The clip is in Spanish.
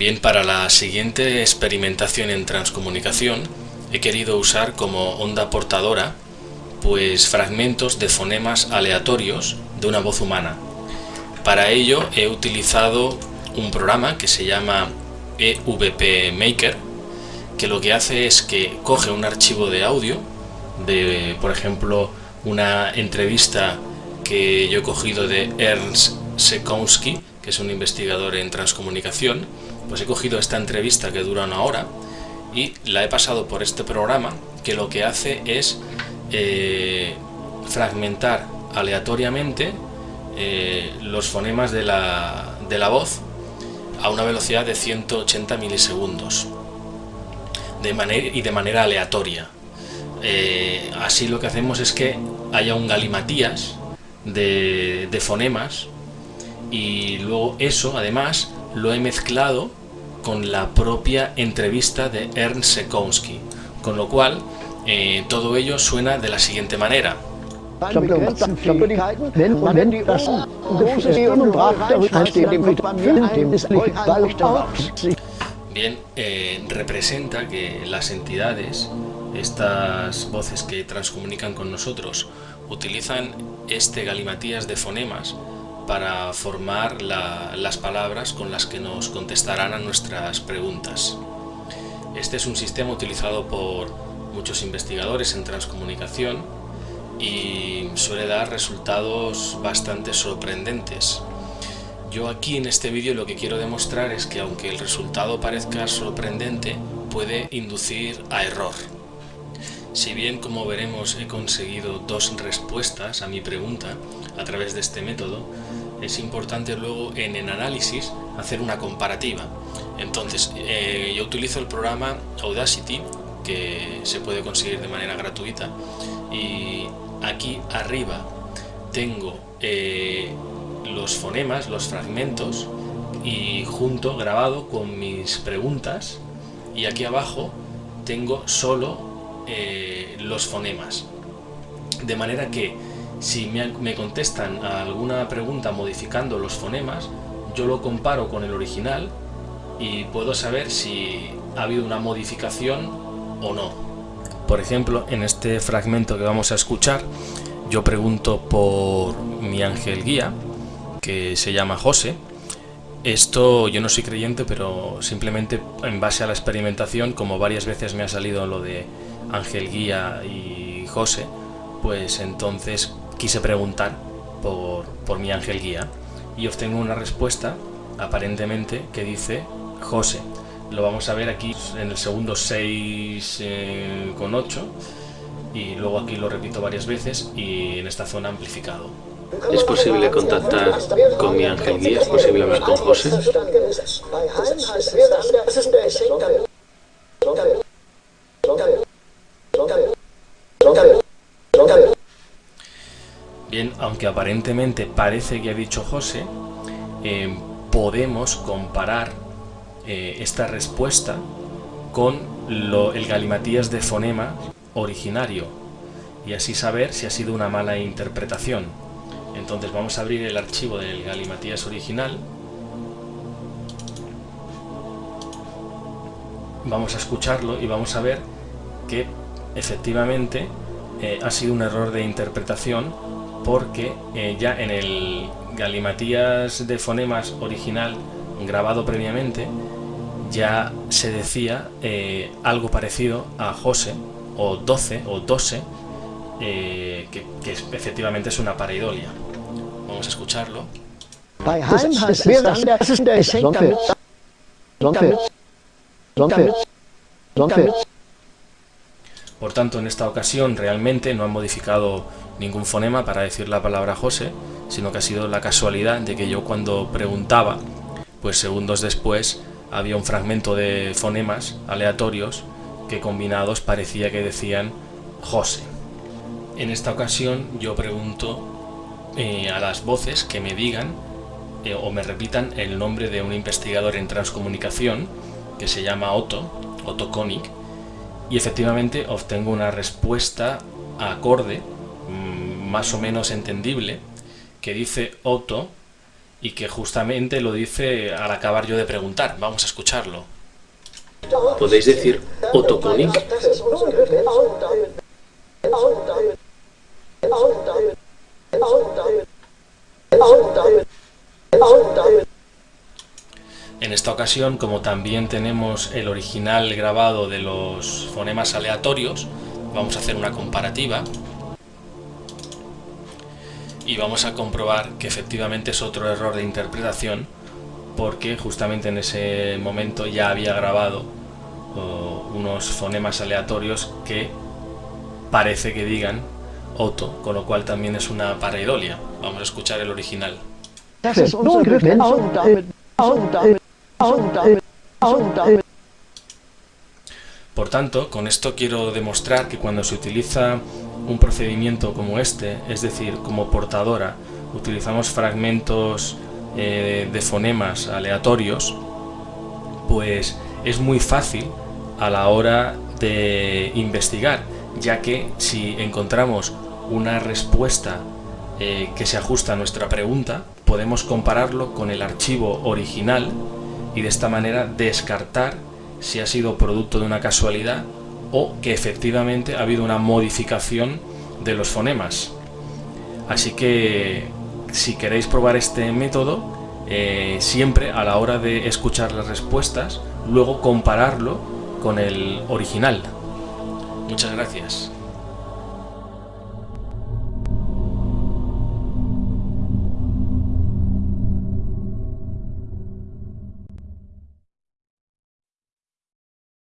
Bien, para la siguiente experimentación en transcomunicación he querido usar como onda portadora pues fragmentos de fonemas aleatorios de una voz humana. Para ello he utilizado un programa que se llama EVP Maker que lo que hace es que coge un archivo de audio de, por ejemplo, una entrevista que yo he cogido de Ernst Sekowski, que es un investigador en transcomunicación, pues he cogido esta entrevista que dura una hora y la he pasado por este programa que lo que hace es eh, fragmentar aleatoriamente eh, los fonemas de la, de la voz a una velocidad de 180 milisegundos de manera, y de manera aleatoria. Eh, así lo que hacemos es que haya un galimatías de, de fonemas y luego eso además lo he mezclado con la propia entrevista de Ernst Sekowski, con lo cual eh, todo ello suena de la siguiente manera. Bien, eh, representa que las entidades, estas voces que transcomunican con nosotros, utilizan este galimatías de fonemas para formar las palabras con las que nos contestarán a nuestras preguntas. Este es un sistema utilizado por muchos investigadores en transcomunicación y suele dar resultados bastante sorprendentes. Yo aquí en este vídeo lo que quiero demostrar es que aunque el resultado parezca sorprendente, puede inducir a error. Si bien, como veremos, he conseguido dos respuestas a mi pregunta a través de este método, es importante luego en el análisis hacer una comparativa. Entonces, eh, yo utilizo el programa Audacity, que se puede conseguir de manera gratuita, y aquí arriba tengo eh, los fonemas, los fragmentos, y junto grabado con mis preguntas, y aquí abajo tengo solo eh, los fonemas. De manera que si me, contestan a alguna pregunta modificando los fonemas, yo lo comparo con el original y puedo saber si ha habido una modificación o no. Por ejemplo, en este fragmento que vamos a escuchar, yo pregunto por mi ángel guía, que se llama José. Esto yo no soy creyente, pero simplemente en base a la experimentación, como varias veces me ha salido lo de ángel guía y José, pues entonces quise preguntar por, por mi ángel guía y obtengo una respuesta aparentemente que dice José. Lo vamos a ver aquí en el segundo 6 eh, con 8 y luego aquí lo repito varias veces y en esta zona amplificado. ¿Es posible contactar con mi ángel guía? ¿Es posible hablar con José? Bien, aunque aparentemente parece que ha dicho José, eh, podemos comparar eh, esta respuesta con el galimatías de fonema originario y así saber si ha sido una mala interpretación. Entonces vamos a abrir el archivo del galimatías original. Vamos a escucharlo y vamos a ver que efectivamente eh, ha sido un error de interpretación porque eh, ya en el galimatías de fonemas original grabado previamente ya se decía eh, algo parecido a José o 12 o 12 eh, que, efectivamente es una pareidolia. Vamos a escucharlo. Por tanto, en esta ocasión realmente no han modificado ningún fonema para decir la palabra José, sino que ha sido la casualidad de que yo cuando preguntaba, pues segundos después había un fragmento de fonemas aleatorios que combinados parecía que decían José. En esta ocasión yo pregunto eh, a las voces que me digan eh, o me repitan el nombre de un investigador en transcomunicación que se llama Otto, Otto Koenig, y efectivamente obtengo una respuesta acorde más o menos entendible que dice Otto y que justamente lo dice al acabar yo de preguntar. Vamos a escucharlo. ¿Podéis decir Otokonik? En esta ocasión, como también tenemos el original grabado de los fonemas aleatorios, vamos a hacer una comparativa. Y vamos a comprobar que efectivamente es otro error de interpretación porque justamente en ese momento ya había grabado unos fonemas aleatorios que parece que digan Otto, con lo cual también es una pareidolia. Vamos a escuchar el original. Por tanto, con esto quiero demostrar que cuando se utiliza un procedimiento como este, es decir, como portadora, utilizamos fragmentos eh, de fonemas aleatorios, pues es muy fácil a la hora de investigar, ya que si encontramos una respuesta eh, que se ajusta a nuestra pregunta, podemos compararlo con el archivo original y de esta manera descartar si ha sido producto de una casualidad o que efectivamente ha habido una modificación de los fonemas. Así que si queréis probar este método, eh, siempre a la hora de escuchar las respuestas, luego compararlo con el original. Muchas gracias.